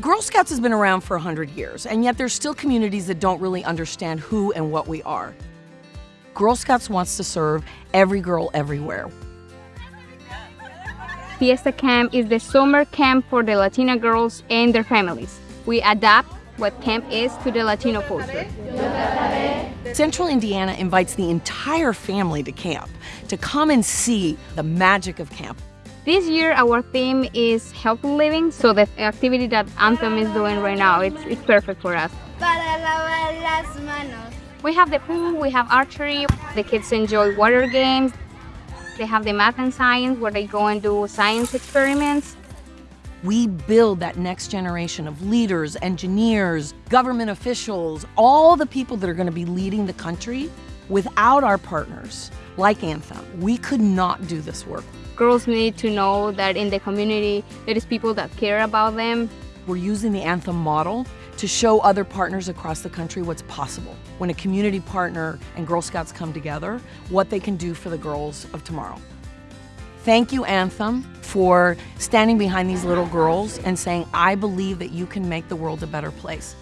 Girl Scouts has been around for 100 years, and yet there's still communities that don't really understand who and what we are. Girl Scouts wants to serve every girl everywhere. Fiesta Camp is the summer camp for the Latina girls and their families. We adapt what camp is to the Latino culture. Central Indiana invites the entire family to camp to come and see the magic of camp. This year our theme is healthy living, so the activity that Anthem is doing right now, it's, it's perfect for us. We have the pool, we have archery, the kids enjoy water games, they have the math and science where they go and do science experiments. We build that next generation of leaders, engineers, government officials, all the people that are going to be leading the country. Without our partners, like Anthem, we could not do this work. Girls need to know that in the community there is people that care about them. We're using the Anthem model to show other partners across the country what's possible. When a community partner and Girl Scouts come together, what they can do for the girls of tomorrow. Thank you, Anthem, for standing behind these little girls and saying, I believe that you can make the world a better place.